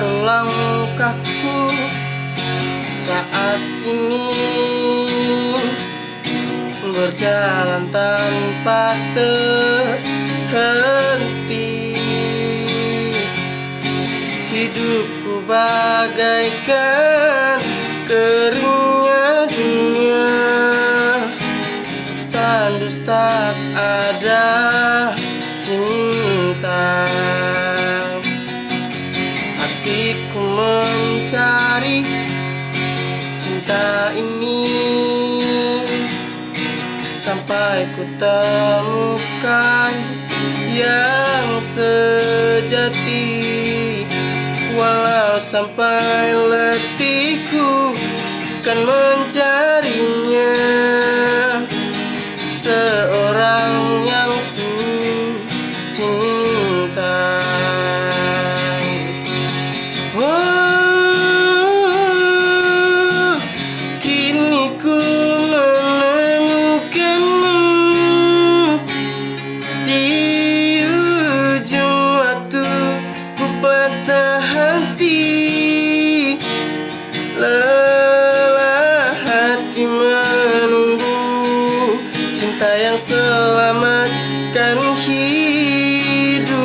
mendengar langkahku saat ini? Berjalan tanpa terhenti. Hidupku bagaikan cinta ini Sampai ku temukan yang sejati. Walau sampai letihku kan mencarinya lelah hati menunggu cinta yang selamatkan hidupku.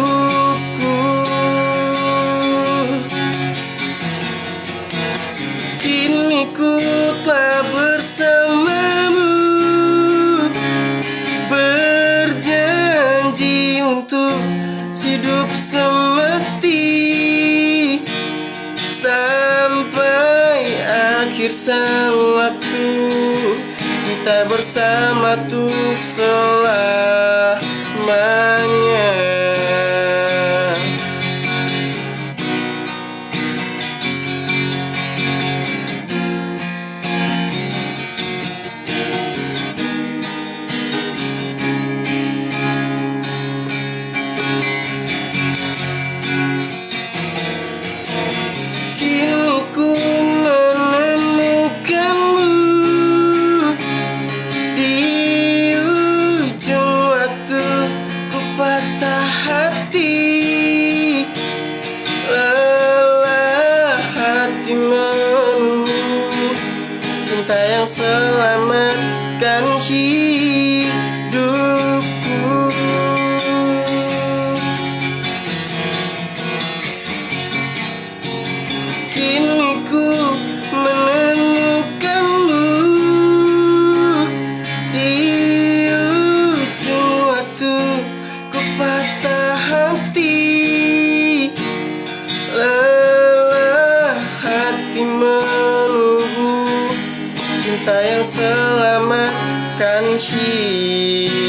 Kini ku telah akhir sang waktu Kita bersama untuk selamanya selamatkan hidupku. Kini ku menemukanmu Di ujung waktu ku patah hati. Lelah hati menunggu Cinta yang selamatkan hidup